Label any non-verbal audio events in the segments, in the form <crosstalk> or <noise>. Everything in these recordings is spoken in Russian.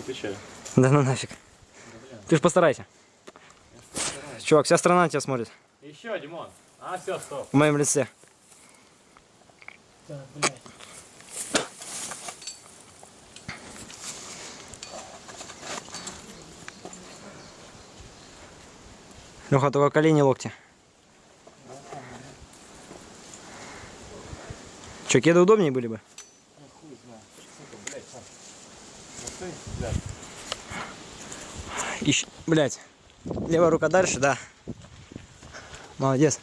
отвечаю. Да ну нафиг. Ты ж постарайся. Чувак, вся страна на тебя смотрит. Еще, Димон. А, все, стоп. В моем лице. Так, блядь. Леха, только колени локти. Че, кеды удобнее были бы? Хуй знает. Сука, блядь, сам. Блядь. Ищ... Блять. Левая рука дальше, да. Молодец.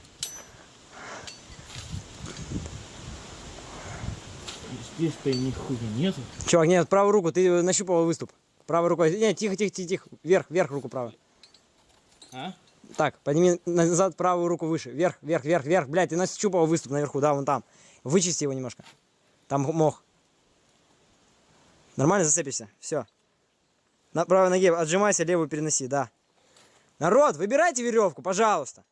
Здесь-то нихуя нету. Чувак, нет, правую руку, ты нащупал выступ. Правой рукой. Нет, тихо, тихо, тихо, тихо. Вверх, вверх руку правую. А? Так, подними назад правую руку выше. Вверх, вверх, вверх, вверх. Блядь, ты нащупал выступ наверху, да, вон там. Вычисти его немножко. Там мох. Нормально зацепишься. Все. На правой ноге отжимайся, левую переноси, да. Народ, выбирайте веревку, пожалуйста.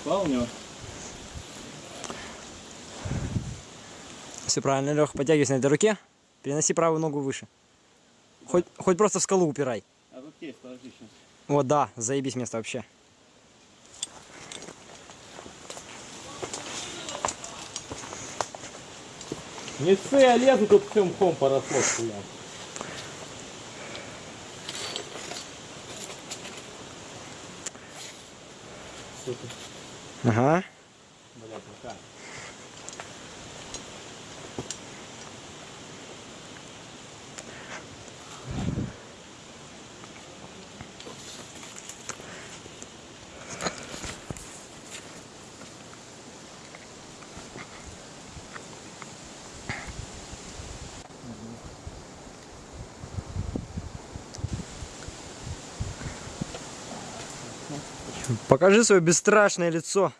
Спал Все правильно, Лех, подтягивайся на этой руке. Переноси правую ногу выше. Хоть, хоть просто в скалу упирай. А тут есть, подожди сейчас. Вот, да, заебись место вообще. Не ссы, а лезу тут всем мхом поросло, хуя. Ага. блядь, рука. Покажи свое бесстрашное лицо.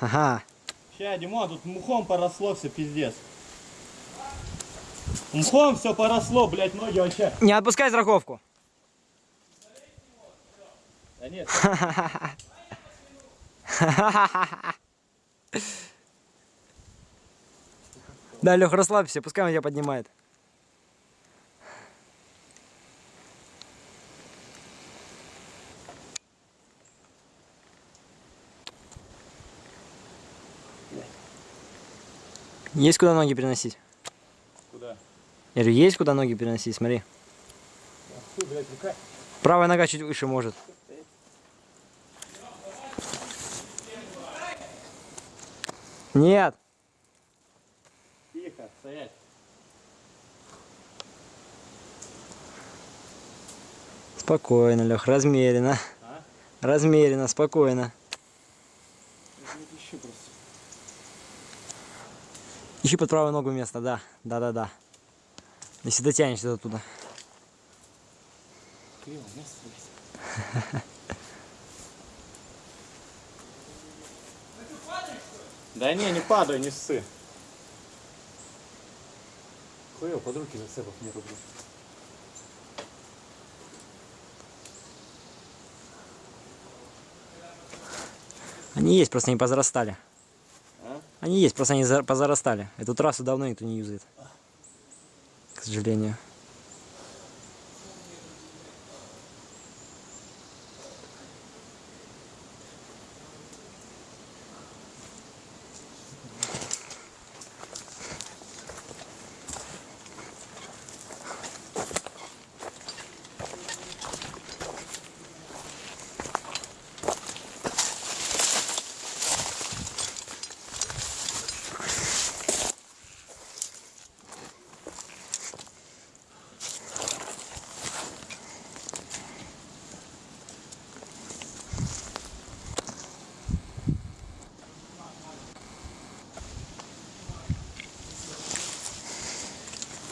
Ага. Ща, Димон, тут мхом поросло все, пиздец. Мхом все поросло, блядь, ноги вообще. Не отпускай страховку. Да нет, <laughs> Да, Лех, расслабься, пускай он тебя поднимает. Есть куда ноги переносить? куда? Я говорю, есть куда ноги переносить, смотри. Хуй, блядь, рука. Правая нога чуть выше может. Нет. Тихо, стоять. Спокойно, Лех, размеренно. А? Размеренно, спокойно. Еще просто. Ищи под правую ногу место, да. Да-да-да. Если дотянешься до туда. Криво, место, блядь. Да не, не падай, не ссы. Хуево, под руки зацепов не рублю. Они есть, просто не позарастали. Они есть, просто они за- позарастали. Эту трассу давно никто не юзает. К сожалению.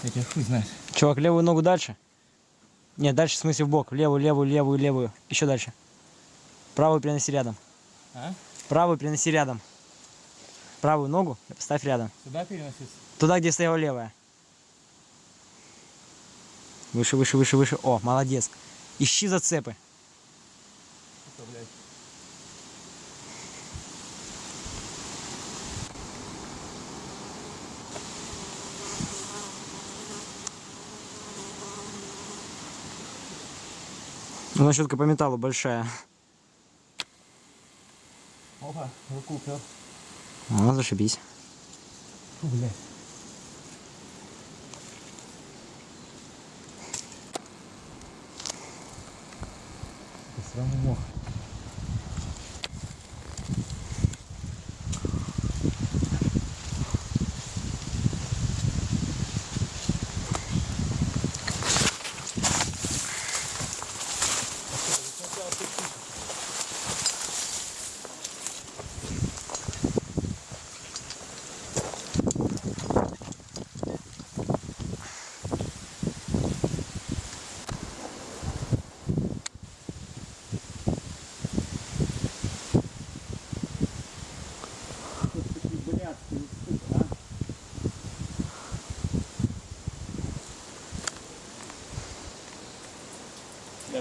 Я тебя хуй знает. Чувак, левую ногу дальше. Нет, дальше в смысле в бок. Левую, левую, левую, левую. Еще дальше. Правую переноси рядом. А? Правую переноси рядом. Правую ногу ставь рядом. Сюда переносись. Туда, где стояла левая. Выше, выше, выше, выше. О, молодец. Ищи зацепы. Ну, щетка по металлу большая. Опа, руку упер. О, зашибись. Фу, блядь. Это сраный мох.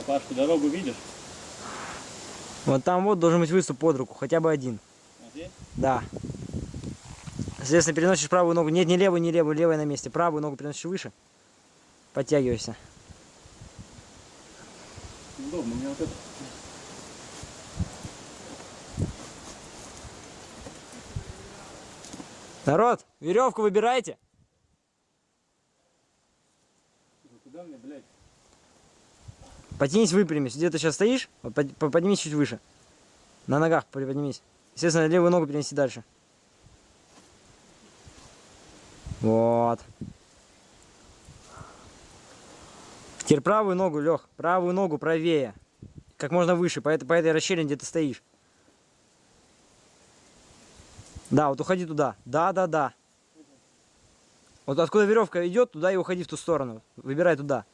Бля, Паш, ты дорогу видишь? Вот там вот должен быть выступ под руку, хотя бы один. Вот здесь? Да. Соответственно, переносишь правую ногу. Нет, не левую, не левую, левая на месте. Правую ногу переносишь выше. Подтягивайся. Удобно, меня вот это. Народ, веревку выбирайте. Ну, Куда мне, блядь? Потянись, выпрямись. Где ты сейчас стоишь? Вот под- по- Поднимись чуть выше. На ногах приподнимись. Естественно, левую ногу перенеси дальше. Вот. Теперь правую ногу, Лех. Правую ногу правее. Как можно выше, по этой, по этой расщелине, где ты стоишь. Да, вот уходи туда. Да, да, да. Вот откуда веревка идет, туда и уходи в ту сторону. Выбирай туда.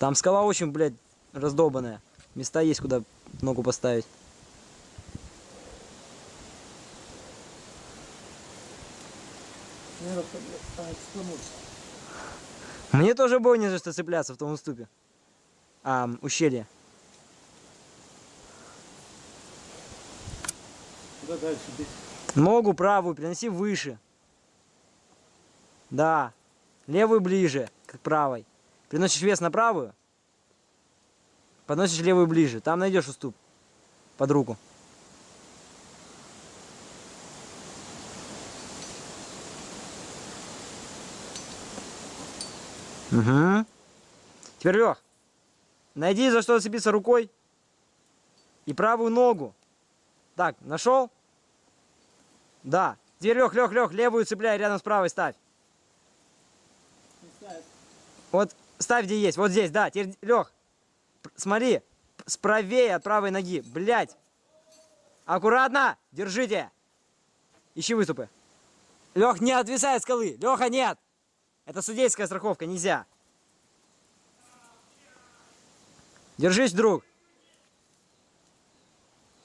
Там скала очень, блядь, раздолбанная. Места есть, куда ногу поставить. Мне а. Мне тоже было не за что цепляться в том уступе. А, ущелье. Куда дальше? Здесь. Ногу правую переноси выше. Да. Левую ближе к правой. Переносишь вес на правую. Подносишь левую ближе. Там найдешь уступ. Под руку. Угу. Теперь, Лех, найди за что зацепиться рукой. И правую ногу. Так, нашел? Да. Теперь, Лех, Лех, Лех, левую цепляй, рядом с правой ставь. Вот ставь, где есть. Вот здесь, да. Теперь, Лех, смотри, п- справее от правой ноги. Блять. Аккуратно. Держите. Ищи выступы. Лех, не отвисай от скалы. Леха, нет. Это судейская страховка, нельзя. Держись, друг.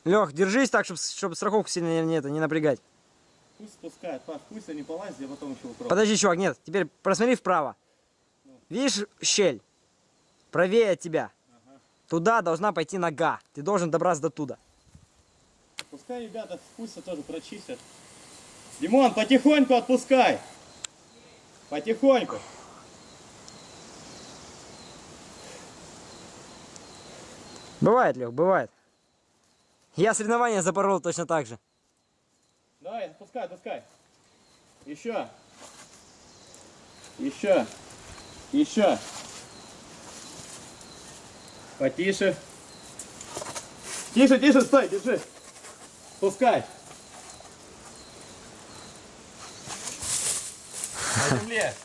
Лех, держись так, чтобы, страховку сильно не, это, не напрягать. Пусть спускает, Паш, пусть они полазят, я потом еще попробую. Подожди, чувак, нет. Теперь просмотри вправо. Видишь щель? Правее от тебя. Туда должна пойти нога. Ты должен добраться до туда. Пускай ребята спустятся тоже прочистят. Димон, потихоньку отпускай. Потихоньку. Бывает, Лех, бывает. Я соревнования запорол точно так же. Давай, отпускай, отпускай. Еще. Еще. Еще. Потише. Тише, тише, стой, держи. Пускай. На земле.